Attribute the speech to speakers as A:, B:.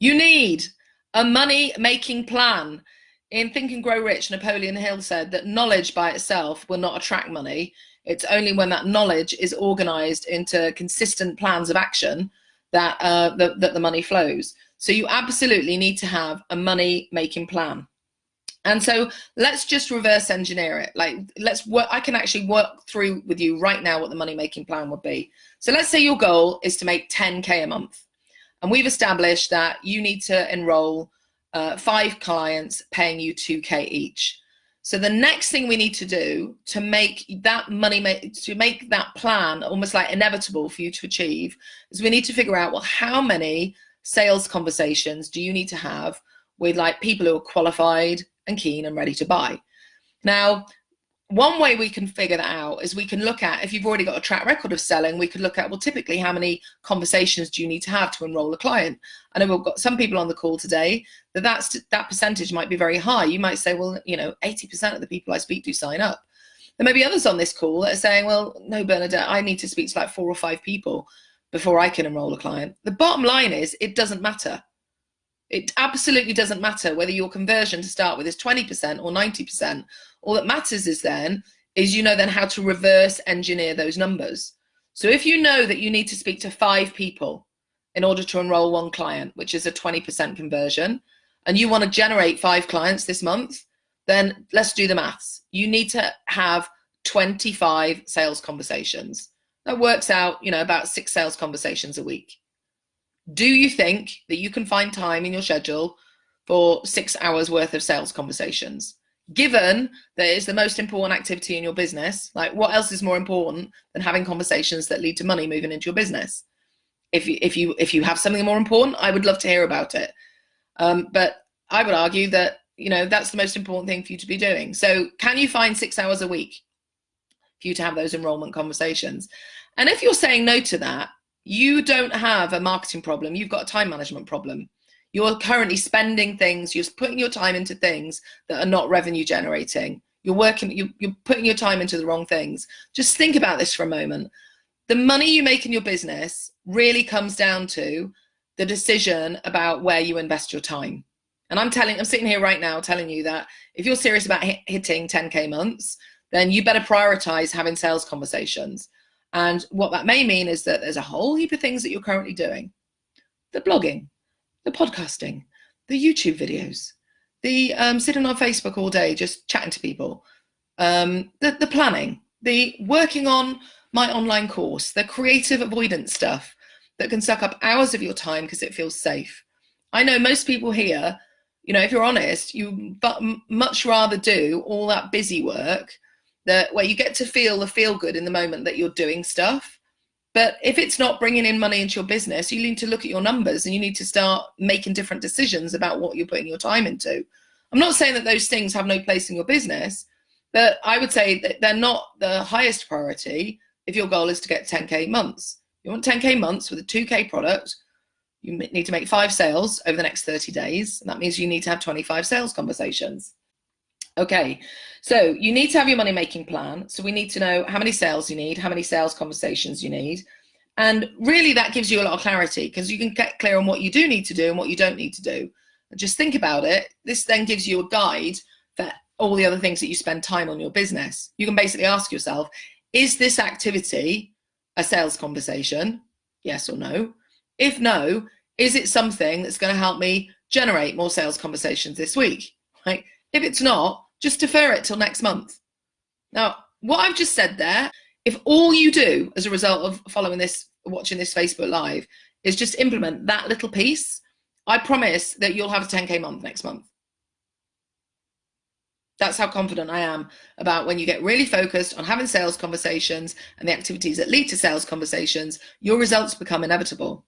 A: You need a money making plan. In Think and Grow Rich, Napoleon Hill said that knowledge by itself will not attract money. It's only when that knowledge is organized into consistent plans of action that, uh, the, that the money flows. So you absolutely need to have a money making plan. And so let's just reverse engineer it. Like let's work, I can actually work through with you right now what the money making plan would be. So let's say your goal is to make 10K a month. And we've established that you need to enroll uh, five clients paying you 2K each. So the next thing we need to do to make that money, make, to make that plan almost like inevitable for you to achieve is we need to figure out, well, how many sales conversations do you need to have with like people who are qualified and keen and ready to buy? Now, one way we can figure that out is we can look at if you've already got a track record of selling we could look at well typically how many conversations do you need to have to enroll a client? I know we've got some people on the call today that that's that percentage might be very high. You might say well you know 80% of the people i speak to sign up. There may be others on this call that are saying well no bernadette i need to speak to like four or five people before i can enroll a client. The bottom line is it doesn't matter it absolutely doesn't matter whether your conversion to start with is 20% or 90% all that matters is then, is you know then how to reverse engineer those numbers. So if you know that you need to speak to five people in order to enroll one client, which is a 20% conversion, and you want to generate five clients this month, then let's do the maths. You need to have 25 sales conversations. That works out, you know, about six sales conversations a week. Do you think that you can find time in your schedule for six hours worth of sales conversations? given that it's the most important activity in your business like what else is more important than having conversations that lead to money moving into your business? If you if you if you have something more important i would love to hear about it. Um, but i would argue that you know that's the most important thing for you to be doing. So can you find six hours a week for you to have those enrollment conversations? And if you're saying no to that you don't have a marketing problem you've got a time management problem you're currently spending things, you're putting your time into things that are not revenue generating. You're working, you're, putting your time into the wrong things. Just think about this for a moment. The money you make in your business really comes down to the decision about where you invest your time. And I'm telling, I'm sitting here right now telling you that if you're serious about hitting 10K months, then you better prioritize having sales conversations. And what that may mean is that there's a whole heap of things that you're currently doing. The blogging, the podcasting, the YouTube videos, the um, sitting on Facebook all day just chatting to people, um, the, the planning, the working on my online course, the creative avoidance stuff that can suck up hours of your time because it feels safe. I know most people here, you know, if you're honest, you much rather do all that busy work that where you get to feel the feel good in the moment that you're doing stuff but if it's not bringing in money into your business, you need to look at your numbers and you need to start making different decisions about what you're putting your time into. I'm not saying that those things have no place in your business, but I would say that they're not the highest priority if your goal is to get 10K months. You want 10K months with a 2K product, you need to make five sales over the next 30 days. And that means you need to have 25 sales conversations. Okay, so you need to have your money making plan. So we need to know how many sales you need, how many sales conversations you need. And really that gives you a lot of clarity because you can get clear on what you do need to do and what you don't need to do. Just think about it. This then gives you a guide for all the other things that you spend time on your business. You can basically ask yourself, is this activity a sales conversation? Yes or no? If no, is it something that's going to help me generate more sales conversations this week? Right? If it's not, just defer it till next month. Now, what I've just said there, if all you do as a result of following this, watching this Facebook Live, is just implement that little piece, I promise that you'll have a 10K month next month. That's how confident I am about when you get really focused on having sales conversations and the activities that lead to sales conversations, your results become inevitable.